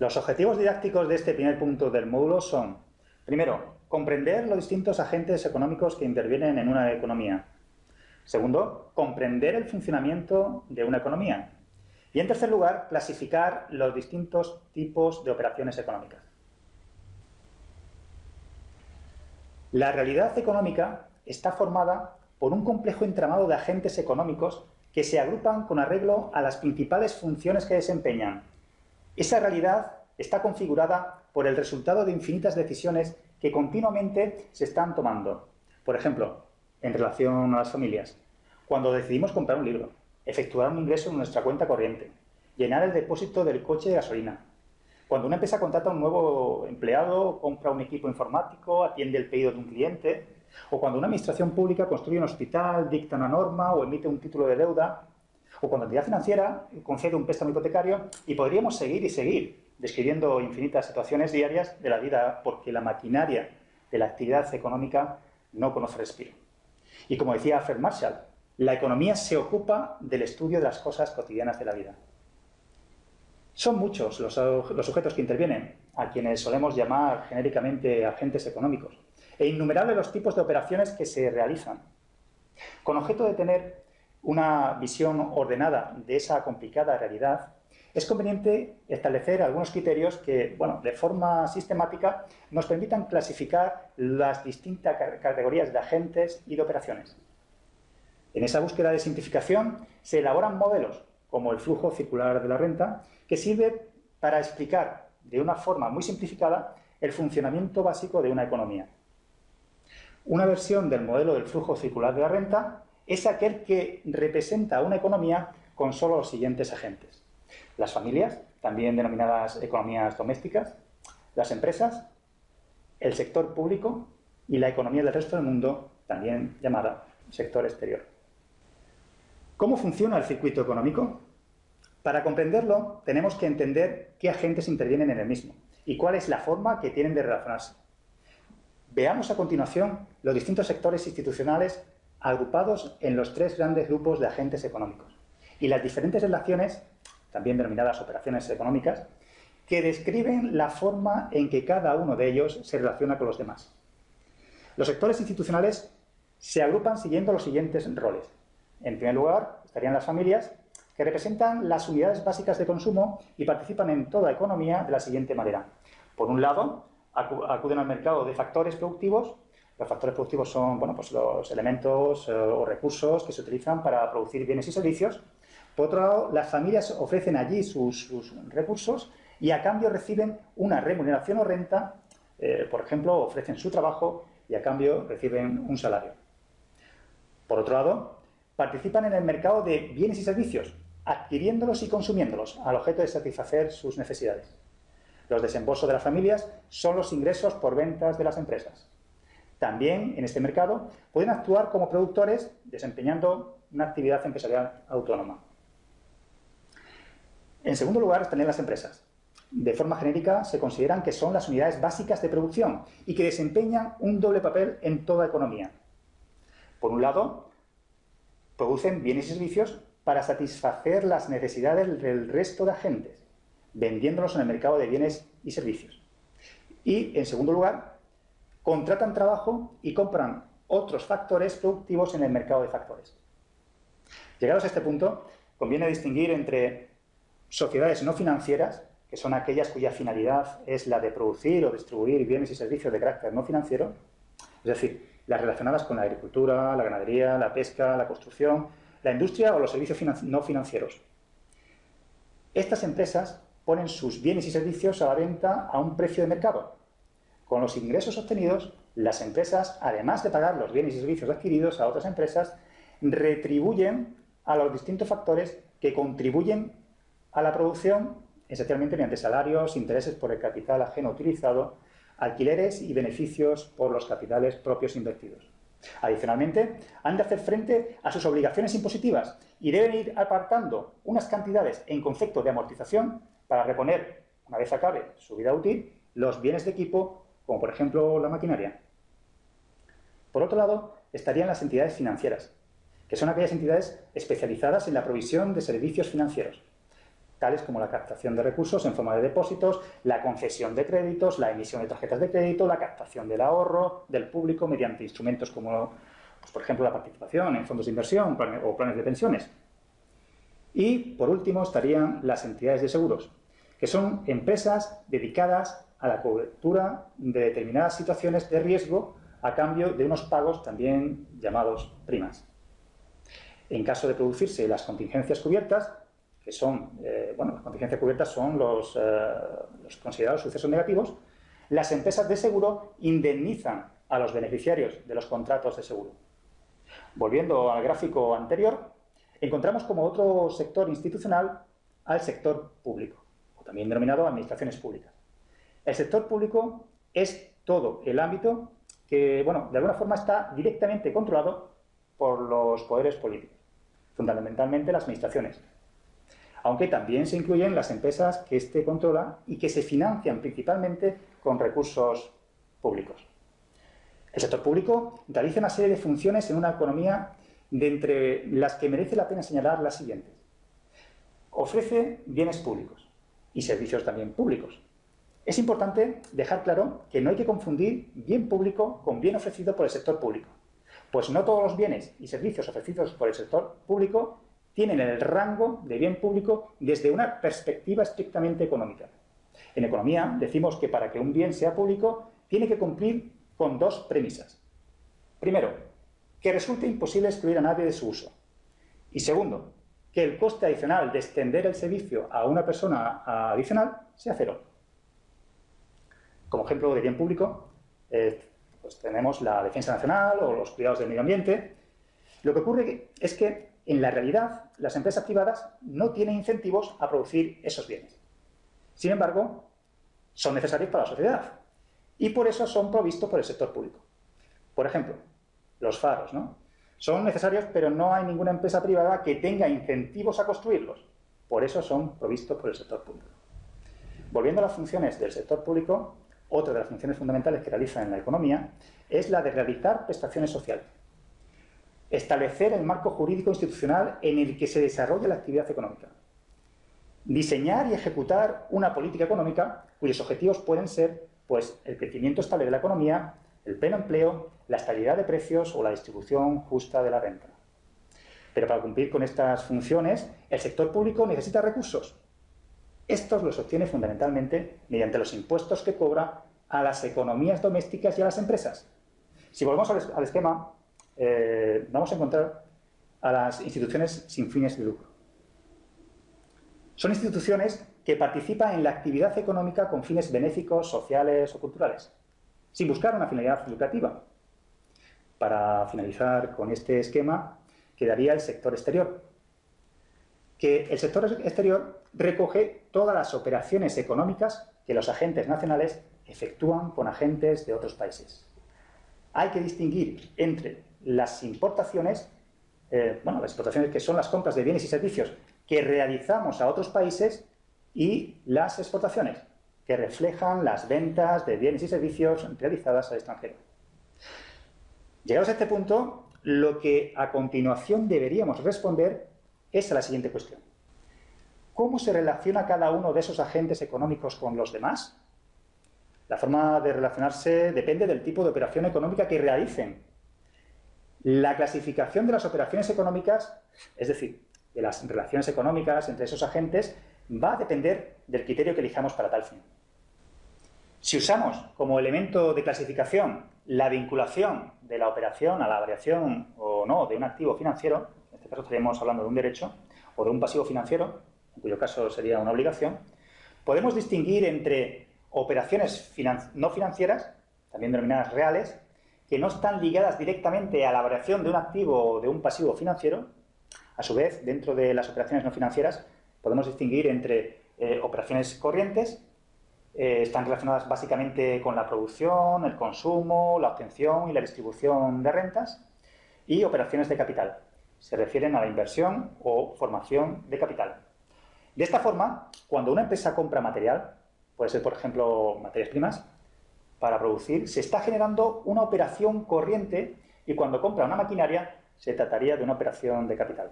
Los objetivos didácticos de este primer punto del módulo son, primero, comprender los distintos agentes económicos que intervienen en una economía. Segundo, comprender el funcionamiento de una economía. Y en tercer lugar, clasificar los distintos tipos de operaciones económicas. La realidad económica está formada por un complejo entramado de agentes económicos que se agrupan con arreglo a las principales funciones que desempeñan. Esa realidad está configurada por el resultado de infinitas decisiones que continuamente se están tomando. Por ejemplo, en relación a las familias, cuando decidimos comprar un libro, efectuar un ingreso en nuestra cuenta corriente, llenar el depósito del coche de gasolina, cuando una empresa contrata a un nuevo empleado, compra un equipo informático, atiende el pedido de un cliente, o cuando una administración pública construye un hospital, dicta una norma o emite un título de deuda, o cuando la entidad financiera concede un préstamo hipotecario, y podríamos seguir y seguir describiendo infinitas situaciones diarias de la vida porque la maquinaria de la actividad económica no conoce respiro. Y como decía Alfred Marshall, la economía se ocupa del estudio de las cosas cotidianas de la vida. Son muchos los, sujetos que intervienen, a quienes solemos llamar genéricamente agentes económicos, e innumerables los tipos de operaciones que se realizan. Con objeto de tener una visión ordenada de esa complicada realidad, es conveniente establecer algunos criterios que, bueno, de forma sistemática nos permitan clasificar las distintas categorías de agentes y de operaciones. En esa búsqueda de simplificación se elaboran modelos como el flujo circular de la renta, que sirve para explicar de una forma muy simplificada el funcionamiento básico de una economía. Una versión del modelo del flujo circular de la renta es aquel que representa una economía con solo los siguientes agentes. Las familias, también denominadas economías domésticas, las empresas, el sector público y la economía del resto del mundo, también llamada sector exterior. ¿Cómo funciona el circuito económico? Para comprenderlo, tenemos que entender qué agentes intervienen en el mismo y cuál es la forma que tienen de relacionarse. Veamos a continuación los distintos sectores institucionales agrupados en los tres grandes grupos de agentes económicos y las diferentes relaciones, también denominadas operaciones económicas, que describen la forma en que cada uno de ellos se relaciona con los demás. Los sectores institucionales se agrupan siguiendo los siguientes roles. En primer lugar, estarían las familias, que representan las unidades básicas de consumo y participan en toda economía de la siguiente manera. Por un lado, acuden al mercado de factores productivos. Los factores productivos son bueno, pues los elementos eh, o recursos que se utilizan para producir bienes y servicios. Por otro lado, las familias ofrecen allí sus, recursos y a cambio reciben una remuneración o renta, eh, por ejemplo, ofrecen su trabajo y a cambio reciben un salario. Por otro lado, participan en el mercado de bienes y servicios, adquiriéndolos y consumiéndolos al objeto de satisfacer sus necesidades. Los desembolsos de las familias son los ingresos por ventas de las empresas. También en este mercado pueden actuar como productores desempeñando una actividad empresarial autónoma. En segundo lugar están las empresas. De forma genérica se consideran que son las unidades básicas de producción y que desempeñan un doble papel en toda economía. Por un lado, producen bienes y servicios para satisfacer las necesidades del resto de agentes, vendiéndolos en el mercado de bienes y servicios. Y, en segundo lugar, contratan trabajo y compran otros factores productivos en el mercado de factores. Llegados a este punto, conviene distinguir entre sociedades no financieras, que son aquellas cuya finalidad es la de producir o distribuir bienes y servicios de carácter no financiero, es decir, las relacionadas con la agricultura, la ganadería, la pesca, la construcción, la industria o los servicios no financieros. Estas empresas ponen sus bienes y servicios a la venta a un precio de mercado. Con los ingresos obtenidos, las empresas, además de pagar los bienes y servicios adquiridos a otras empresas, retribuyen a los distintos factores que contribuyen a la producción, esencialmente mediante salarios, intereses por el capital ajeno utilizado, alquileres y beneficios por los capitales propios invertidos. Adicionalmente, han de hacer frente a sus obligaciones impositivas y deben ir apartando unas cantidades en concepto de amortización para reponer, una vez acabe su vida útil, los bienes de equipo, como por ejemplo la maquinaria. Por otro lado, estarían las entidades financieras, que son aquellas entidades especializadas en la provisión de servicios financieros. tales como la captación de recursos en forma de depósitos, la concesión de créditos, la emisión de tarjetas de crédito, la captación del ahorro del público mediante instrumentos como, pues, por ejemplo, la participación en fondos de inversión o planes de pensiones. Y, por último, estarían las entidades de seguros, que son empresas dedicadas a la cobertura de determinadas situaciones de riesgo a cambio de unos pagos también llamados primas. En caso de producirse las contingencias cubiertas, que son, eh, bueno, las contingencias cubiertas son los, eh, los considerados sucesos negativos, las empresas de seguro indemnizan a los beneficiarios de los contratos de seguro. Volviendo al gráfico anterior, encontramos como otro sector institucional al sector público, o también denominado administraciones públicas. El sector público es todo el ámbito que, bueno, de alguna forma está directamente controlado por los poderes políticos, fundamentalmente las administraciones, aunque también se incluyen las empresas que éste controla y que se financian principalmente con recursos públicos. El sector público realiza una serie de funciones en una economía de entre las que merece la pena señalar las siguientes. Ofrece bienes públicos y servicios también públicos. Es importante dejar claro que no hay que confundir bien público con bien ofrecido por el sector público, pues no todos los bienes y servicios ofrecidos por el sector público tienen el rango de bien público desde una perspectiva estrictamente económica. En economía decimos que para que un bien sea público tiene que cumplir con dos premisas. Primero, que resulte imposible excluir a nadie de su uso. Y segundo, que el coste adicional de extender el servicio a una persona adicional sea cero. Como ejemplo de bien público, eh, pues tenemos la defensa nacional o los cuidados del medio ambiente. Lo que ocurre es que en la realidad, las empresas privadas no tienen incentivos a producir esos bienes. Sin embargo, son necesarios para la sociedad y por eso son provistos por el sector público. Por ejemplo, los faros, ¿no? Son necesarios, pero no hay ninguna empresa privada que tenga incentivos a construirlos. Por eso son provistos por el sector público. Volviendo a las funciones del sector público, otra de las funciones fundamentales que realiza en la economía es la de realizar prestaciones sociales establecer el marco jurídico institucional en el que se desarrolla la actividad económica, diseñar y ejecutar una política económica cuyos objetivos pueden ser pues, el crecimiento estable de la economía, el pleno empleo, la estabilidad de precios o la distribución justa de la renta. Pero para cumplir con estas funciones, el sector público necesita recursos. Estos los obtiene fundamentalmente mediante los impuestos que cobra a las economías domésticas y a las empresas. Si volvemos al esquema, eh, vamos a encontrar a las instituciones sin fines de lucro. Son instituciones que participan en la actividad económica con fines benéficos, sociales o culturales, sin buscar una finalidad lucrativa. Para finalizar con este esquema, quedaría el sector exterior, que el sector exterior recoge todas las operaciones económicas que los agentes nacionales efectúan con agentes de otros países. Hay que distinguir entre las importaciones, eh, bueno, las importaciones que son las compras de bienes y servicios que realizamos a otros países y las exportaciones, que reflejan las ventas de bienes y servicios realizadas al extranjero. Llegados a este punto, lo que a continuación deberíamos responder es a la siguiente cuestión. ¿Cómo se relaciona cada uno de esos agentes económicos con los demás? La forma de relacionarse depende del tipo de operación económica que realicen la clasificación de las operaciones económicas, es decir, de las relaciones económicas entre esos agentes, va a depender del criterio que elijamos para tal fin. Si usamos como elemento de clasificación la vinculación de la operación a la variación o no de un activo financiero, caso estaríamos hablando de un derecho, o de un pasivo financiero, en cuyo caso sería una obligación, podemos distinguir entre operaciones no financieras, también denominadas reales, que no están ligadas directamente a la variación de un activo o de un pasivo financiero, a su vez, dentro de las operaciones no financieras, podemos distinguir entre eh, operaciones corrientes, eh, están relacionadas básicamente con la producción, el consumo, la obtención y la distribución de rentas, y operaciones de capital, se refieren a la inversión o formación de capital. De esta forma, cuando una empresa compra material, puede ser, por ejemplo, materias primas, para producir, se está generando una operación corriente y cuando compra una maquinaria se trataría de una operación de capital.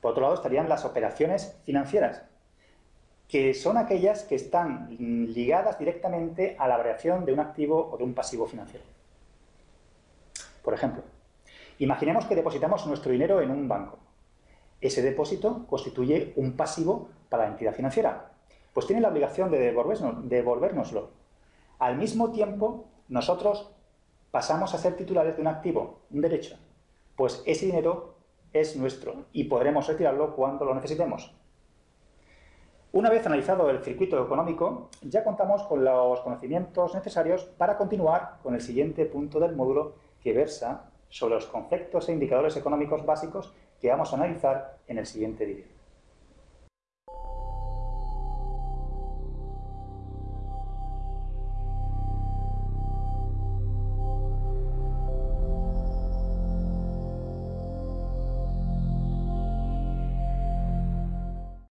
Por otro lado estarían las operaciones financieras, que son aquellas que están ligadas directamente a la variación de un activo o de un pasivo financiero. Por ejemplo, imaginemos que depositamos nuestro dinero en un banco. Ese depósito constituye un pasivo para la entidad financiera, pues tiene la obligación de devolvernoslo. Al mismo tiempo, nosotros pasamos a ser titulares de un activo, un derecho, pues ese dinero es nuestro y podremos retirarlo cuando lo necesitemos. Una vez analizado el circuito económico, ya contamos con los conocimientos necesarios para continuar con el siguiente punto del módulo que versa sobre los conceptos e indicadores económicos básicos que vamos a analizar en el siguiente vídeo.